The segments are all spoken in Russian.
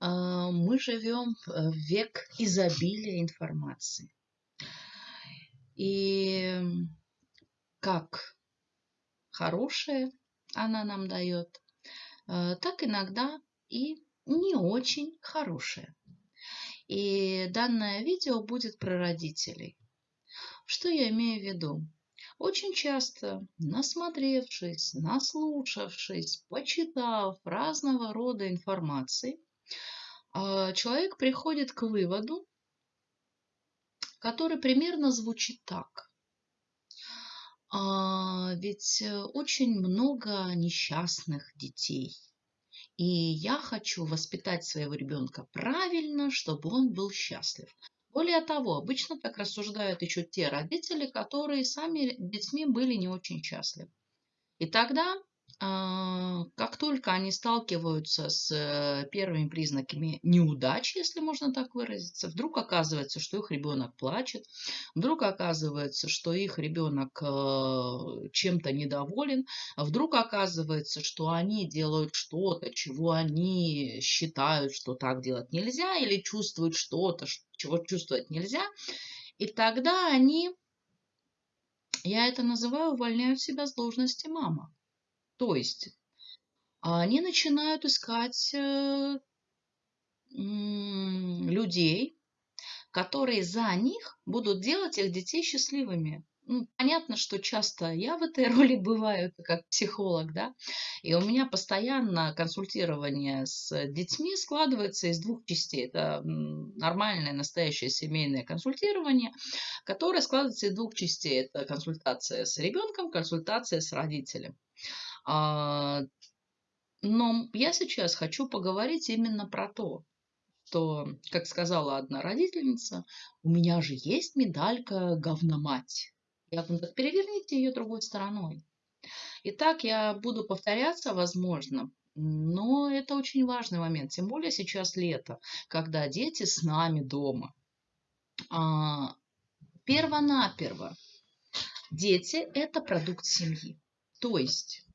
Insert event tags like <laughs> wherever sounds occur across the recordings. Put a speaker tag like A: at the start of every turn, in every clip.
A: А, мы живем в век изобилия информации. И как хорошее она нам дает, а, так иногда и не очень хорошее. И данное видео будет про родителей. Что я имею в виду? Очень часто, насмотревшись, наслушавшись, почитав разного рода информации, человек приходит к выводу, который примерно звучит так. А, ведь э, очень много несчастных детей. И я хочу воспитать своего ребенка правильно, чтобы он был счастлив. Более того, обычно так рассуждают еще те родители, которые сами детьми были не очень счастливы. И тогда а, как только они сталкиваются с э, первыми признаками неудачи, если можно так выразиться, вдруг оказывается, что их ребенок плачет, вдруг оказывается, что их ребенок э, чем-то недоволен, вдруг оказывается, что они делают что-то, чего они считают, что так делать нельзя, или чувствуют что-то, чего чувствовать нельзя, и тогда они, я это называю, увольняют себя с должности мама. То есть они начинают искать э, людей, которые за них будут делать их детей счастливыми. Ну, понятно, что часто я в этой <laughs> роли бываю как психолог, да, и у меня постоянно консультирование с детьми складывается из двух частей. Это нормальное, настоящее семейное консультирование, которое складывается из двух частей. Это консультация с ребенком, консультация с родителем. А, но я сейчас хочу поговорить именно про то, что, как сказала одна родительница, у меня же есть медалька говномать. Я говорю, так переверните ее другой стороной. Итак, я буду повторяться, возможно, но это очень важный момент, тем более сейчас лето, когда дети с нами дома. А, первонаперво, дети – это продукт семьи. То есть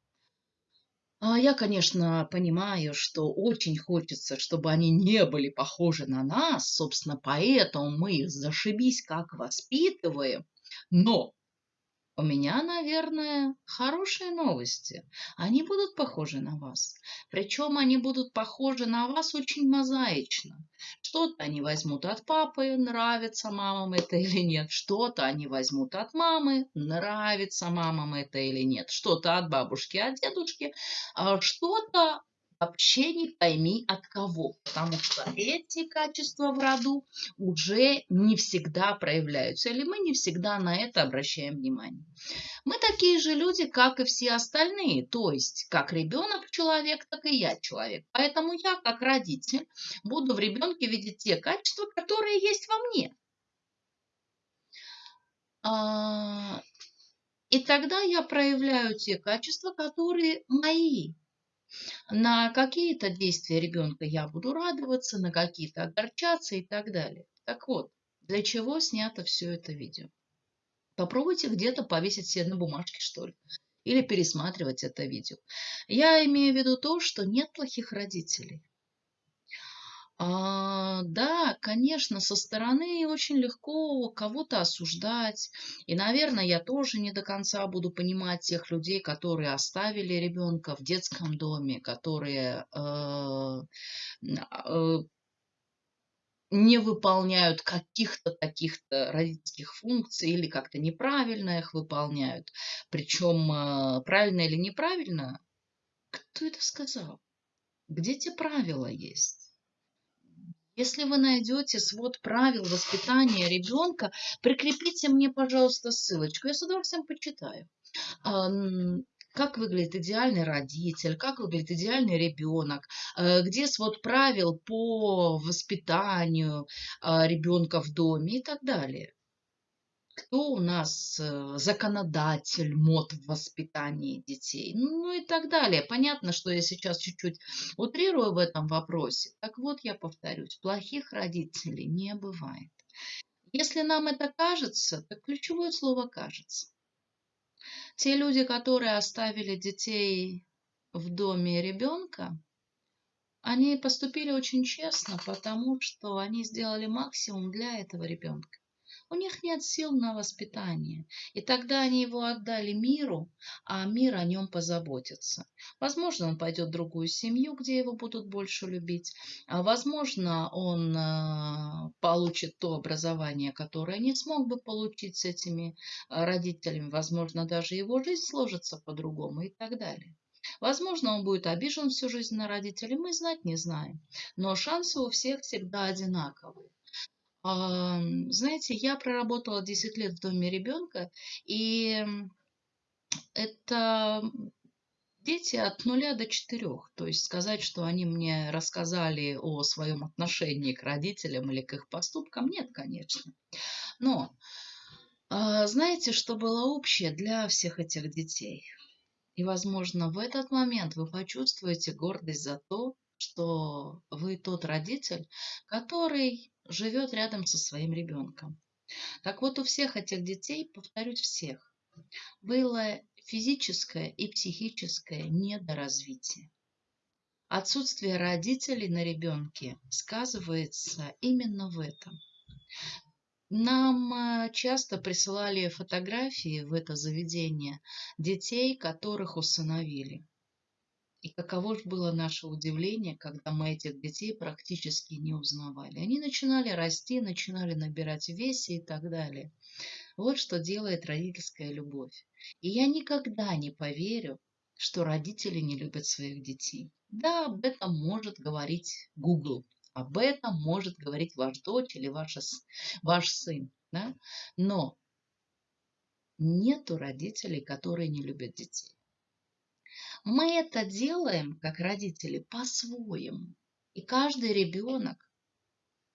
A: а я, конечно, понимаю, что очень хочется, чтобы они не были похожи на нас, собственно, поэтому мы их зашибись как воспитываем. Но у меня, наверное, хорошие новости. Они будут похожи на вас. Причем они будут похожи на вас очень мозаично. Что-то они возьмут от папы, нравится мамам это или нет. Что-то они возьмут от мамы, нравится мамам это или нет. Что-то от бабушки, от дедушки. А что-то вообще не пойми от кого, потому что эти качества в роду уже не всегда проявляются, или мы не всегда на это обращаем внимание. Мы такие же люди, как и все остальные, то есть как ребенок человек, так и я человек. Поэтому я, как родитель, буду в ребенке видеть те качества, которые есть во мне. А, и тогда я проявляю те качества, которые мои. На какие-то действия ребенка я буду радоваться, на какие-то огорчаться и так далее. Так вот, для чего снято все это видео? Попробуйте где-то повесить себе на бумажке, что ли, или пересматривать это видео. Я имею в виду то, что нет плохих родителей. А, да, конечно, со стороны очень легко кого-то осуждать. И, наверное, я тоже не до конца буду понимать тех людей, которые оставили ребенка в детском доме, которые э, э, не выполняют каких-то таких-то родительских функций или как-то неправильно их выполняют. Причем э, правильно или неправильно, кто это сказал? Где те правила есть? Если вы найдете свод правил воспитания ребенка, прикрепите мне, пожалуйста, ссылочку. Я с удовольствием почитаю. Как выглядит идеальный родитель, как выглядит идеальный ребенок, э, где свод правил по воспитанию а, ребенка в доме и так далее кто у нас э, законодатель мод в воспитании детей, ну и так далее. Понятно, что я сейчас чуть-чуть утрирую в этом вопросе. Так вот, я повторюсь, плохих родителей не бывает. Если нам это кажется, то ключевое слово «кажется». Те люди, которые оставили детей в доме ребенка, они поступили очень честно, потому что они сделали максимум для этого ребенка. У них нет сил на воспитание. И тогда они его отдали миру, а мир о нем позаботится. Возможно, он пойдет в другую семью, где его будут больше любить. А возможно, он э, получит то образование, которое не смог бы получить с этими э, родителями. Возможно, даже его жизнь сложится по-другому и так далее. Возможно, он будет обижен всю жизнь на родителей, мы знать не знаем. Но шансы у всех всегда одинаковые. Знаете, я проработала 10 лет в доме ребенка, и это дети от нуля до четырех. То есть сказать, что они мне рассказали о своем отношении к родителям или к их поступкам, нет, конечно. Но а, знаете, что было общее для всех этих детей? И, возможно, в этот момент вы почувствуете гордость за то, что вы тот родитель, который живет рядом со своим ребенком. Так вот, у всех этих детей, повторюсь, всех, было физическое и психическое недоразвитие. Отсутствие родителей на ребенке сказывается именно в этом. Нам э, часто присылали фотографии в это заведение детей, которых усыновили. И каково же было наше удивление, когда мы этих детей практически не узнавали. Они начинали расти, начинали набирать весе и так далее. Вот что делает родительская любовь. И я никогда не поверю, что родители не любят своих детей. Да, об этом может говорить Google, об этом может говорить ваш дочь или ваша, ваш сын. Да? Но нету родителей, которые не любят детей. Мы это делаем, как родители, по-своему. И каждый ребенок,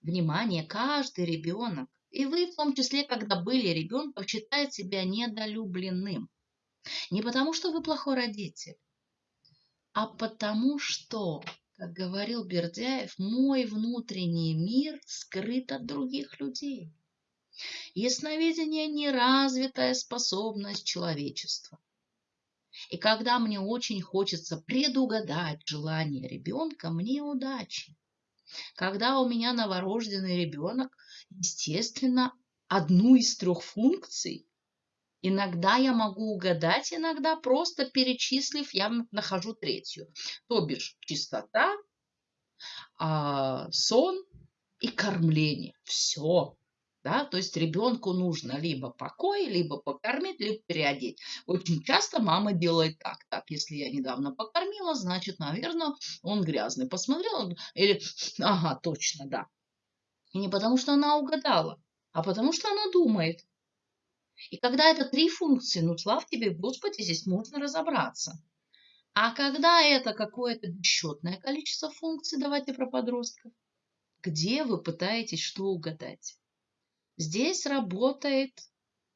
A: внимание, каждый ребенок, и вы в том числе, когда были ребенком, считает себя недолюбленным. Не потому, что вы плохой родитель, а потому что, как говорил Бердяев, мой внутренний мир скрыт от других людей. Ясновидение – неразвитая способность человечества. И когда мне очень хочется предугадать желание ребенка, мне удачи. Когда у меня новорожденный ребенок, естественно, одну из трех функций Иногда я могу угадать, иногда просто перечислив, я нахожу третью. То бишь чистота, а, сон и кормление. Все. Да? То есть ребенку нужно либо покой, либо покормить, либо переодеть. Очень часто мама делает так. Так, если я недавно покормила, значит, наверное, он грязный. Посмотрела или, ага, точно, да. И не потому, что она угадала, а потому, что она думает. И когда это три функции, ну, слав тебе, Господи, здесь можно разобраться. А когда это какое-то бесчетное количество функций, давайте про подростков, где вы пытаетесь что угадать? Здесь работает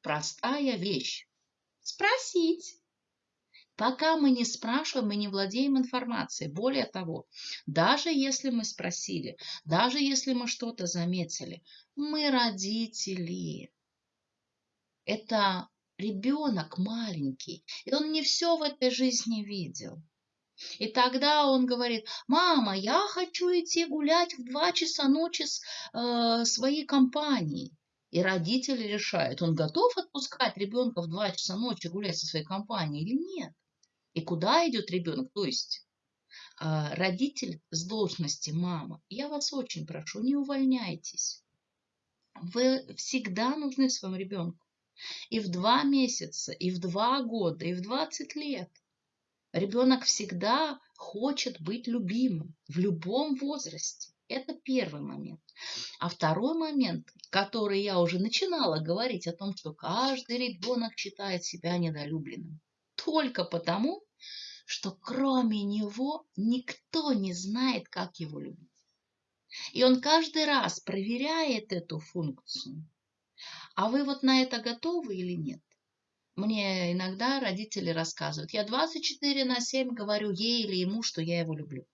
A: простая вещь. Спросить. Пока мы не спрашиваем, мы не владеем информацией. Более того, даже если мы спросили, даже если мы что-то заметили, мы родители. Это ребенок маленький, и он не все в этой жизни видел. И тогда он говорит, мама, я хочу идти гулять в два часа ночи с э, своей компанией. И родители решают, он готов отпускать ребенка в 2 часа ночи гулять со своей компанией или нет. И куда идет ребенок? То есть а, родитель с должности мама, я вас очень прошу, не увольняйтесь. Вы всегда нужны своему ребенку. И в два месяца, и в два года, и в 20 лет. Ребенок всегда хочет быть любимым в любом возрасте. Это первый момент. А второй момент, который я уже начинала говорить о том, что каждый ребенок считает себя недолюбленным. Только потому, что кроме него никто не знает, как его любить. И он каждый раз проверяет эту функцию. А вы вот на это готовы или нет? Мне иногда родители рассказывают. Я 24 на 7 говорю ей или ему, что я его люблю.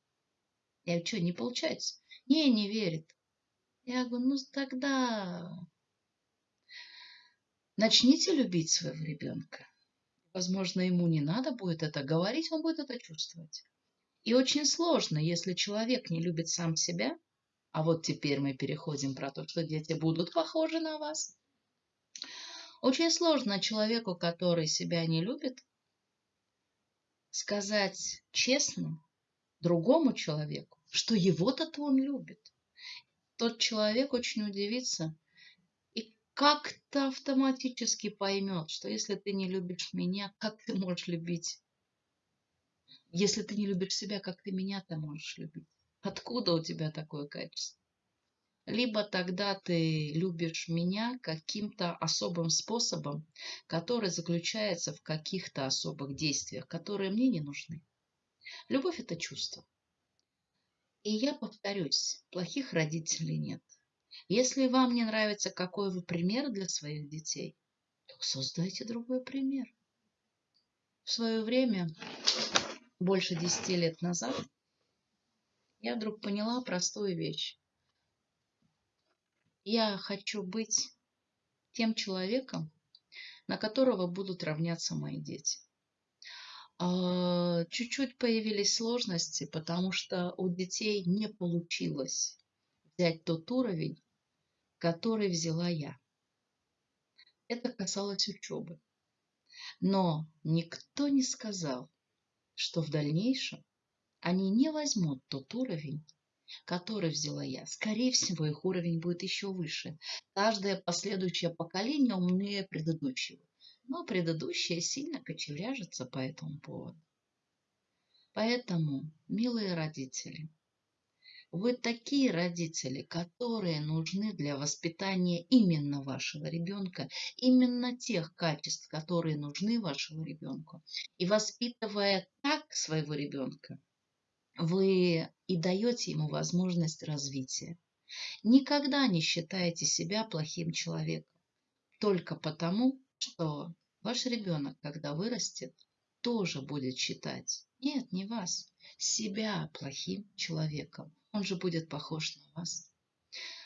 A: Я что, не получается? Не, не верит. Я говорю, ну тогда начните любить своего ребенка. Возможно, ему не надо будет это говорить, он будет это чувствовать. И очень сложно, если человек не любит сам себя, а вот теперь мы переходим про то, что дети будут похожи на вас. Очень сложно человеку, который себя не любит, сказать честно другому человеку, что его-то он любит. Тот человек очень удивится и как-то автоматически поймет, что если ты не любишь меня, как ты можешь любить? Если ты не любишь себя, как ты меня-то можешь любить? Откуда у тебя такое качество? Либо тогда ты любишь меня каким-то особым способом, который заключается в каких-то особых действиях, которые мне не нужны. Любовь – это чувство. И я повторюсь, плохих родителей нет. Если вам не нравится, какой вы пример для своих детей, то создайте другой пример. В свое время, больше десяти лет назад, я вдруг поняла простую вещь. Я хочу быть тем человеком, на которого будут равняться мои дети. А, чуть-чуть появились сложности, потому что у детей не получилось взять тот уровень, который взяла я. Это касалось учебы. Но никто не сказал, что в дальнейшем они не возьмут тот уровень, который взяла я. Скорее всего, их уровень будет еще выше. Каждое последующее поколение умнее предыдущего но предыдущее сильно кочевряжется по этому поводу. Поэтому, милые родители, вы такие родители, которые нужны для воспитания именно вашего ребенка, именно тех качеств, которые нужны вашему ребенку. И воспитывая так своего ребенка, вы и даете ему возможность развития. Никогда не считайте себя плохим человеком только потому, что ваш ребенок, когда вырастет, тоже будет считать, нет, не вас, себя плохим человеком. Он же будет похож на вас.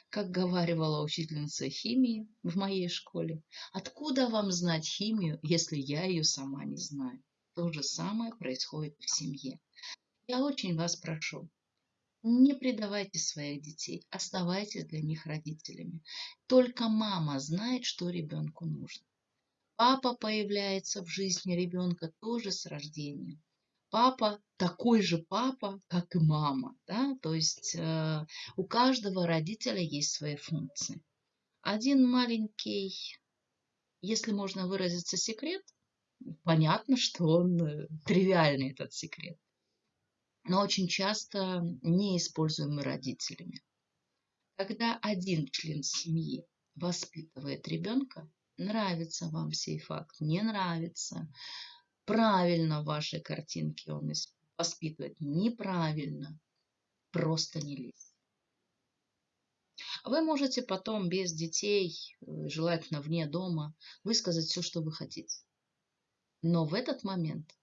A: Как говаривала учительница химии в моей школе, откуда вам знать химию, если я ее сама не знаю? То же самое происходит в семье. Я очень вас прошу, не предавайте своих детей, оставайтесь для них родителями. Только мама знает, что ребенку нужно. Папа появляется в жизни ребенка тоже с рождения. Папа такой же папа, как и мама. Да? То есть э, у каждого родителя есть свои функции. Один маленький, если можно выразиться, секрет, понятно, что он э, тривиальный, этот секрет, но очень часто неиспользуемый родителями. Когда один член семьи воспитывает ребенка, Нравится вам сей факт, не нравится. Правильно в вашей картинке он воспитывает, неправильно. Просто не лезь. Вы можете потом без детей, э, желательно вне дома, высказать все, что вы хотите. Но в этот момент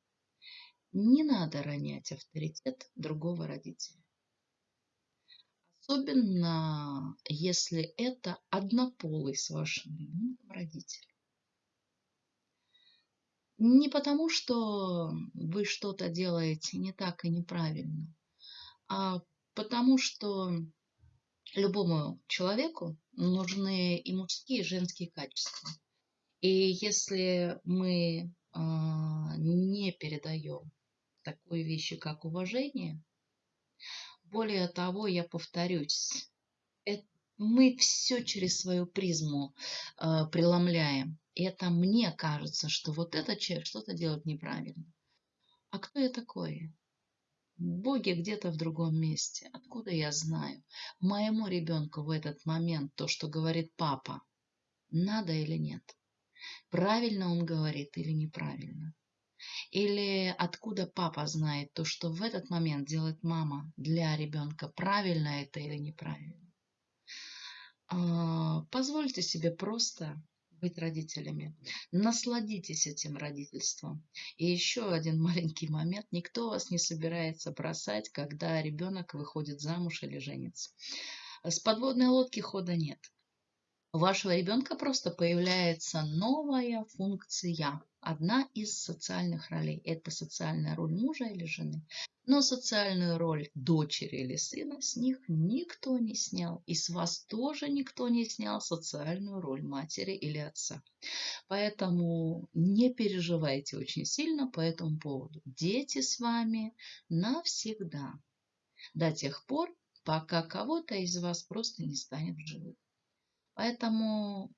A: не надо ронять авторитет другого родителя. Особенно, если это однополый с вашим ребенком родитель. Не потому, что вы что-то делаете не так и неправильно, а потому, что любому человеку нужны и мужские, и женские качества. И если мы э, не передаем такой вещи, как уважение, более того, я повторюсь, мы все через свою призму э, преломляем. И это мне кажется, что вот этот человек что-то делает неправильно. А кто я такой? Боги где-то в другом месте. Откуда я знаю? Моему ребенку в этот момент то, что говорит папа, надо или нет? Правильно он говорит или неправильно? Или откуда папа знает то, что в этот момент делает мама для ребенка, правильно это или неправильно? А, позвольте себе просто быть родителями. Насладитесь этим родительством. И еще один маленький момент. Никто вас не собирается бросать, когда ребенок выходит замуж или женится. С подводной лодки хода нет. У вашего ребенка просто появляется новая функция, одна из социальных ролей. Это социальная роль мужа или жены. Но социальную роль дочери или сына с них никто не снял. И с вас тоже никто не снял социальную роль матери или отца. Поэтому не переживайте очень сильно по этому поводу. Дети с вами навсегда. До тех пор, пока кого-то из вас просто не станет в живых. Поэтому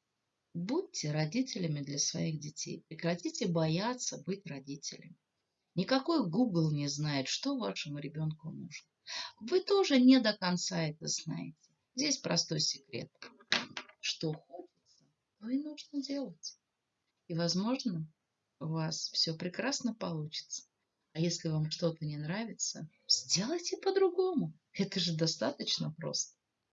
A: будьте родителями для своих детей. Прекратите бояться быть родителями. Никакой Google не знает, что вашему ребенку нужно. Вы тоже не до конца это знаете. Здесь простой секрет. Что хочется, то и нужно делать. И, возможно, у вас все прекрасно получится. А если вам что-то не нравится, сделайте по-другому. Это же достаточно просто.